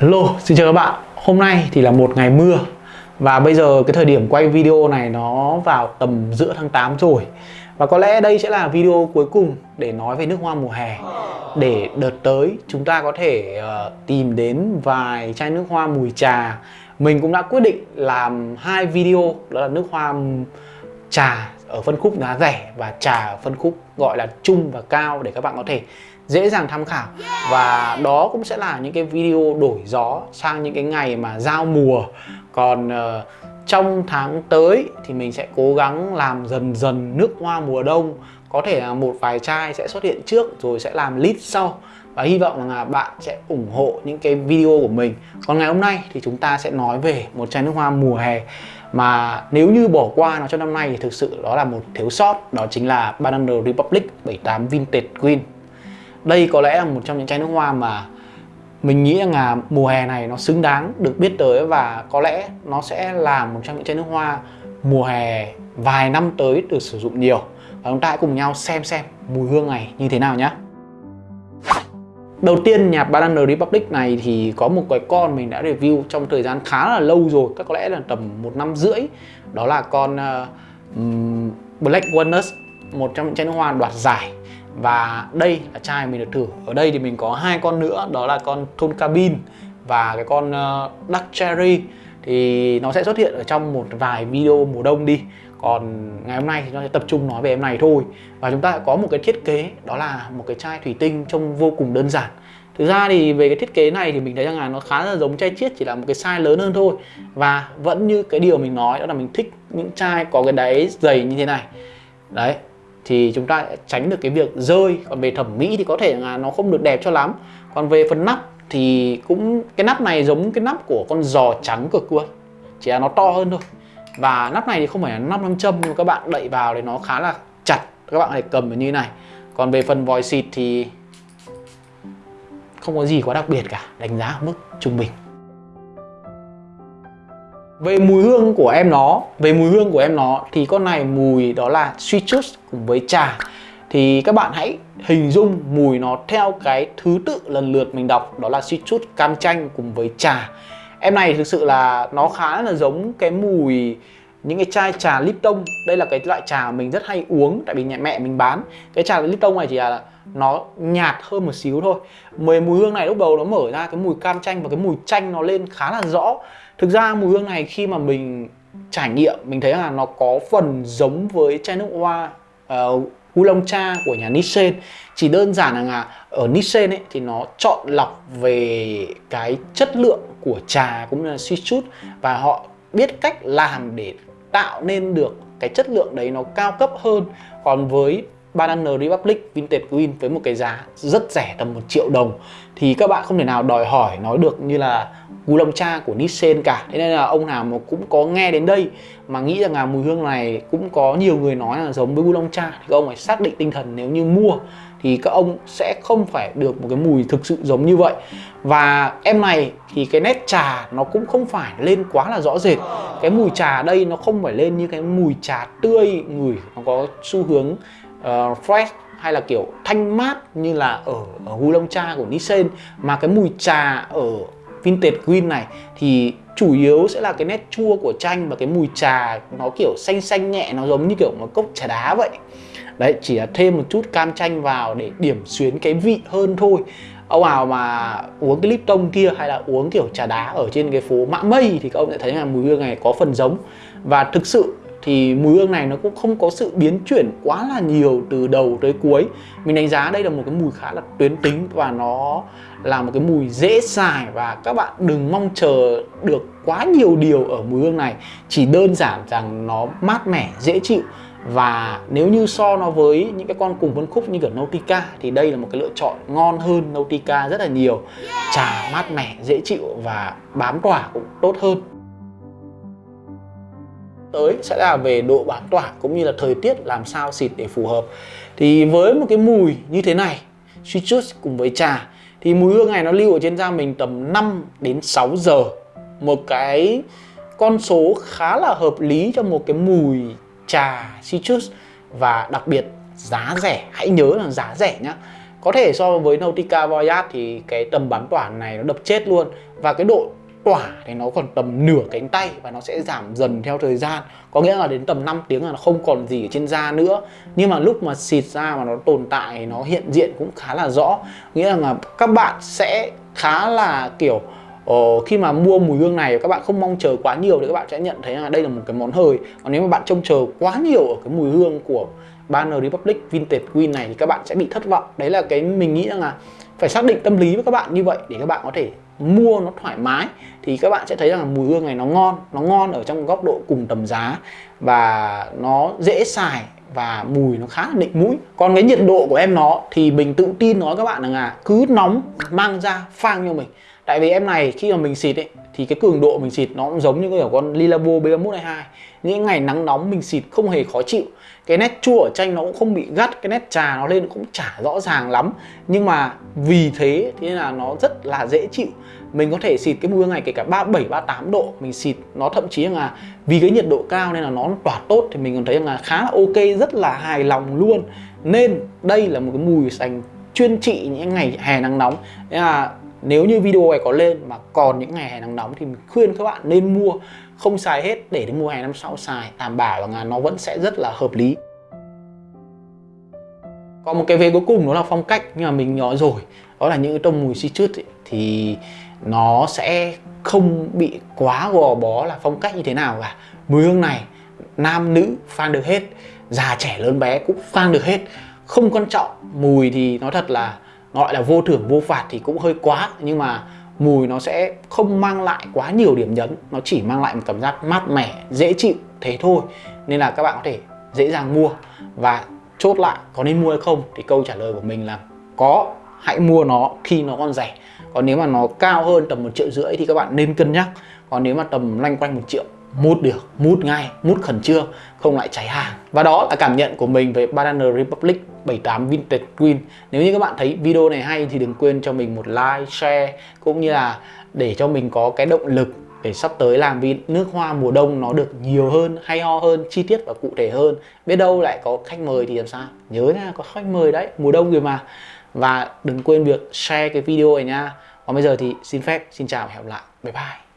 Hello, xin chào các bạn. Hôm nay thì là một ngày mưa. Và bây giờ cái thời điểm quay video này nó vào tầm giữa tháng 8 rồi. Và có lẽ đây sẽ là video cuối cùng để nói về nước hoa mùa hè. Để đợt tới chúng ta có thể uh, tìm đến vài chai nước hoa mùi trà. Mình cũng đã quyết định làm hai video đó là nước hoa trà ở phân khúc giá rẻ và trà ở phân khúc gọi là trung và cao để các bạn có thể dễ dàng tham khảo. Và đó cũng sẽ là những cái video đổi gió sang những cái ngày mà giao mùa. Còn uh, trong tháng tới thì mình sẽ cố gắng làm dần dần nước hoa mùa đông. Có thể là một vài chai sẽ xuất hiện trước rồi sẽ làm lít sau. Và hy vọng là bạn sẽ ủng hộ những cái video của mình. Còn ngày hôm nay thì chúng ta sẽ nói về một chai nước hoa mùa hè mà nếu như bỏ qua nó cho năm nay thì thực sự đó là một thiếu sót đó chính là Banana Republic 78 Vintage Green đây có lẽ là một trong những chai nước hoa mà mình nghĩ rằng là mùa hè này nó xứng đáng được biết tới và có lẽ nó sẽ là một trong những chai nước hoa mùa hè vài năm tới được sử dụng nhiều. Và chúng ta hãy cùng nhau xem xem mùi hương này như thế nào nhé Đầu tiên nhà Banana Republic này thì có một cái con mình đã review trong thời gian khá là lâu rồi Các có lẽ là tầm một năm rưỡi. Đó là con uh, Black Walnut Một trong những chai nước hoa đoạt giải và đây là chai mình được thử. Ở đây thì mình có hai con nữa đó là con thôn cabin và cái con ờ, uh, Dark Cherry. Thì nó sẽ xuất hiện ở trong một vài video mùa đông đi. Còn ngày hôm nay thì nó sẽ tập trung nói về em này thôi. Và chúng ta có một cái thiết kế đó là một cái chai thủy tinh trông vô cùng đơn giản. Thực ra thì về cái thiết kế này thì mình thấy rằng là nó khá là giống chai chiết chỉ là một cái size lớn hơn thôi. Và vẫn như cái điều mình nói đó là mình thích những chai có cái đáy dày như thế này. Đấy thì chúng ta tránh được cái việc rơi. Còn về thẩm mỹ thì có thể là nó không được đẹp cho lắm. Còn về phần nắp thì cũng, cái nắp này giống cái nắp của con giò trắng cực luôn chỉ là nó to hơn thôi. Và nắp này thì không phải là nắp nam châm, nhưng mà các bạn đậy vào thì nó khá là chặt. Các bạn có thể cầm như thế này. Còn về phần vòi xịt thì không có gì quá đặc biệt cả, đánh giá ở mức trung bình về mùi hương của em nó, về mùi hương của em nó thì con này mùi đó là citrus cùng với trà. Thì các bạn hãy hình dung mùi nó theo cái thứ tự lần lượt mình đọc, đó là citrus cam chanh cùng với trà. Em này thực sự là nó khá là giống cái mùi, những cái chai trà Lipton đây là cái loại trà mình rất hay uống, tại vì nhà mẹ mình bán. Cái trà Lipton này chỉ là nó nhạt hơn một xíu thôi. Mùi mùi hương này lúc đầu nó mở ra cái mùi cam chanh và cái mùi chanh nó lên khá là rõ thực ra mùi hương này khi mà mình trải nghiệm mình thấy là nó có phần giống với chai nước hoa ờ, uh, Oolong cha của nhà Nissan. Chỉ đơn giản là ở Nissan ấy thì nó chọn lọc về cái chất lượng của trà cũng như là suy chút và họ biết cách làm để tạo nên được cái chất lượng đấy nó cao cấp hơn. Còn với Banana Republic Vintage Green với một cái giá rất rẻ tầm 1 triệu đồng. Thì các bạn không thể nào đòi hỏi nói được như là Gulong Cha của Nissan cả. Thế nên là ông nào mà cũng có nghe đến đây mà nghĩ rằng là mùi hương này cũng có nhiều người nói là giống với Gulong Cha, thì các ông phải xác định tinh thần nếu như mua thì các ông sẽ không phải được một cái mùi thực sự giống như vậy. Và em này thì cái nét trà nó cũng không phải lên quá là rõ rệt. Cái mùi trà đây nó không phải lên như cái mùi trà tươi ngửi nó có xu hướng uh, fresh hay là kiểu thanh mát như là ở, ở Long Cha của nissan. Mà cái mùi trà ở Vintage Green này thì chủ yếu sẽ là cái nét chua của chanh và cái mùi trà nó kiểu xanh xanh nhẹ nó giống như kiểu một cốc trà đá vậy. Đấy chỉ là thêm một chút cam chanh vào để điểm xuyến cái vị hơn thôi. Ông nào mà uống cái Lipton kia hay là uống kiểu trà đá ở trên cái phố Mã Mây thì các ông sẽ thấy là mùi hương này có phần giống. Và thực sự thì mùi hương này nó cũng không có sự biến chuyển quá là nhiều từ đầu tới cuối. Mình đánh giá đây là một cái mùi khá là tuyến tính và nó là một cái mùi dễ xài và các bạn đừng mong chờ được quá nhiều điều ở mùi hương này. Chỉ đơn giản rằng nó mát mẻ, dễ chịu và nếu như so nó với những cái con cùng phân khúc như kiểu Nautica thì đây là một cái lựa chọn ngon hơn Nautica rất là nhiều. Trà mát mẻ, dễ chịu và bám tỏa cũng tốt hơn tới sẽ là về độ bám tỏa cũng như là thời tiết làm sao xịt để phù hợp. Thì với một cái mùi như thế này citrus cùng với trà, thì mùi hương này nó lưu ở trên da mình tầm 5 đến 6 giờ. Một cái con số khá là hợp lý cho một cái mùi trà citrus và đặc biệt giá rẻ. Hãy nhớ là giá rẻ nhá. Có thể so với Nautica Voyage thì cái tầm bám tỏa này nó đập chết luôn. Và cái độ quả thì nó còn tầm nửa cánh tay và nó sẽ giảm dần theo thời gian. Có nghĩa là đến tầm 5 tiếng là nó không còn gì ở trên da nữa. Nhưng mà lúc mà xịt ra mà nó tồn tại nó hiện diện cũng khá là rõ. Nghĩa là các bạn sẽ khá là kiểu Ờ, khi mà mua mùi hương này các bạn không mong chờ quá nhiều thì các bạn sẽ nhận thấy là đây là một cái món hời. Còn nếu mà bạn trông chờ quá nhiều ở cái mùi hương của Banner Republic Vintage Queen này thì các bạn sẽ bị thất vọng. Đấy là cái mình nghĩ rằng là phải xác định tâm lý với các bạn như vậy để các bạn có thể mua nó thoải mái, thì các bạn sẽ thấy rằng là mùi hương này nó ngon nó ngon ở trong góc độ cùng tầm giá và nó dễ xài và mùi nó khá là định mũi. Còn cái nhiệt độ của em nó thì mình tự tin nói các bạn rằng là cứ nóng mang ra phang cho mình tại vì em này, khi mà mình xịt ấy, thì cái cường độ mình xịt nó cũng giống như kiểu con Lilabo B3122 những ngày nắng nóng mình xịt không hề khó chịu. Cái nét chua ở chanh nó cũng không bị gắt, cái nét trà nó lên cũng chả rõ ràng lắm. Nhưng mà vì thế thế nên là nó rất là dễ chịu. Mình có thể xịt cái mùi này kể cả 37 38 độ, mình xịt nó thậm chí là vì cái nhiệt độ cao nên là nó tỏa tốt thì mình còn thấy là khá là ok, rất là hài lòng luôn. Nên đây là một cái mùi dành chuyên trị những ngày hè nắng nóng. Nên là nếu như video này có lên mà còn những ngày hè nắng nóng thì mình khuyên các bạn nên mua. Không xài hết để đến mùa hè năm sau xài. Đảm bảo là nó vẫn sẽ rất là hợp lý. Còn một cái về cuối cùng đó là phong cách nhưng mà mình nói rồi. Đó là những cái tông mùi citrus ấy, thì nó sẽ không bị quá gò bó là phong cách như thế nào cả. Mùi hương này nam nữ phang được hết già trẻ lớn bé cũng phang được hết. Không quan trọng mùi thì nói thật là gọi là vô thưởng, vô phạt thì cũng hơi quá, nhưng mà mùi nó sẽ không mang lại quá nhiều điểm nhấn. Nó chỉ mang lại một cảm giác mát mẻ, dễ chịu, thế thôi. Nên là các bạn có thể dễ dàng mua. Và chốt lại, có nên mua hay không thì câu trả lời của mình là có. Hãy mua nó khi nó còn rẻ. Còn nếu mà nó cao hơn tầm một triệu rưỡi thì các bạn nên cân nhắc. Còn nếu mà tầm loanh quanh một triệu mút được, mút ngay, mút khẩn trương, không lại cháy hàng. Và đó là cảm nhận của mình về Banana Republic 78 Vintage Green nếu như các bạn thấy video này hay thì đừng quên cho mình một like, share, cũng như là để cho mình có cái động lực để sắp tới làm vì nước hoa mùa đông nó được nhiều hơn, hay ho hơn, chi tiết và cụ thể hơn. Biết đâu lại có khách mời thì làm sao? Nhớ nha, có khách mời đấy, mùa đông rồi mà. Và đừng quên việc share cái video này nha. Còn bây giờ thì xin phép, xin chào và hẹn gặp lại. Bye bye.